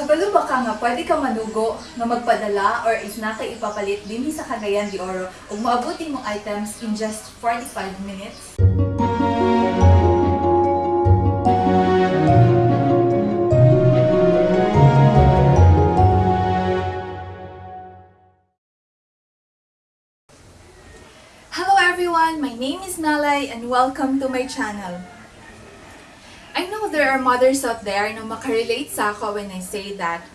Kabalo ba ka nga pwede ka manugo nga magpadala or is na kay ipapalit dinhi sa Cagayan de Oro ug maabuti mong items in just 45 minutes? Hello everyone, my name is Nalay and welcome to my channel. I know there are mothers out there na makarelate sa ako when I say that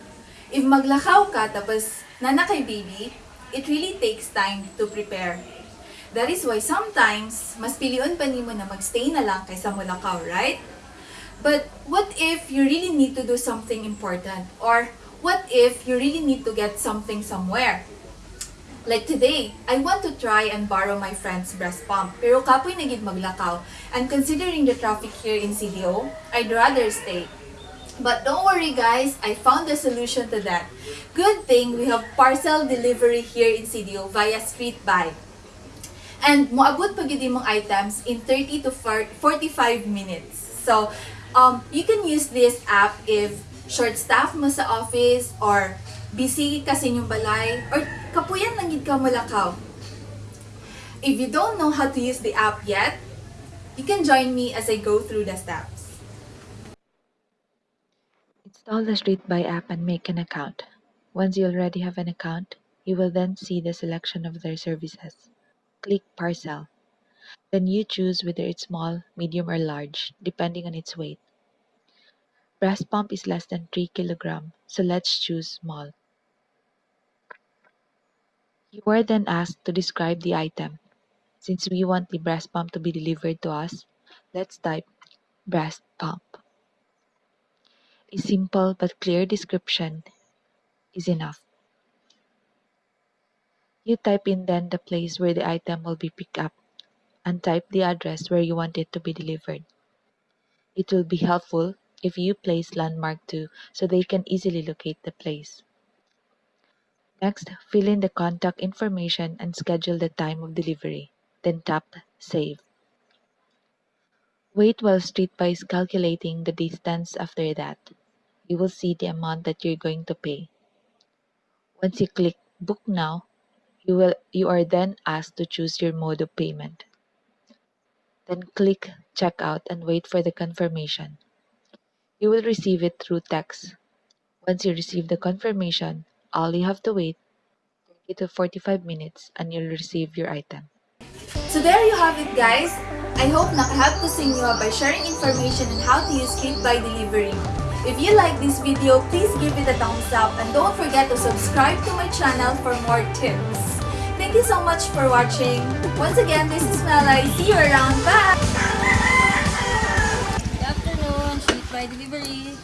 if maglakaw ka tapos nana kay baby, it really takes time to prepare. That is why sometimes, mas piliun pa nimo na magstay na lang kaysa mulakaw, right? But what if you really need to do something important? Or what if you really need to get something somewhere? Like today, I want to try and borrow my friend's breast pump. Pero kapoy na gid maglakaw. And considering the traffic here in CDO, I'd rather stay. But don't worry guys, I found a solution to that. Good thing we have parcel delivery here in CDO via Street Buy. And moabot pa gid items in 30 to 45 minutes. So, um, you can use this app if short staff mo sa office or busy ka sa inyong balay or kapuyan lang. If you don't know how to use the app yet, you can join me as I go through the steps. Install the Street Buy app and make an account. Once you already have an account, you will then see the selection of their services. Click Parcel. Then you choose whether it's small, medium, or large, depending on its weight. Breast pump is less than 3 kg, so let's choose small. You are then asked to describe the item. Since we want the breast pump to be delivered to us, let's type breast pump. A simple but clear description is enough. You type in then the place where the item will be picked up and type the address where you want it to be delivered. It will be helpful if you place landmark too so they can easily locate the place. Next, fill in the contact information and schedule the time of delivery. Then tap Save. Wait while StreetBuy is calculating the distance after that. You will see the amount that you're going to pay. Once you click Book Now, you will you are then asked to choose your mode of payment. Then click Checkout and wait for the confirmation. You will receive it through text. Once you receive the confirmation, all you have to wait 30 to 45 minutes and you'll receive your item. So there you have it guys! I hope I helped to sing you inyo ah by sharing information on how to use Click by Delivery. If you like this video, please give it a thumbs up and don't forget to subscribe to my channel for more tips. Thank you so much for watching. Once again, this is Melai. See you around. Bye! Good afternoon, Click by Delivery.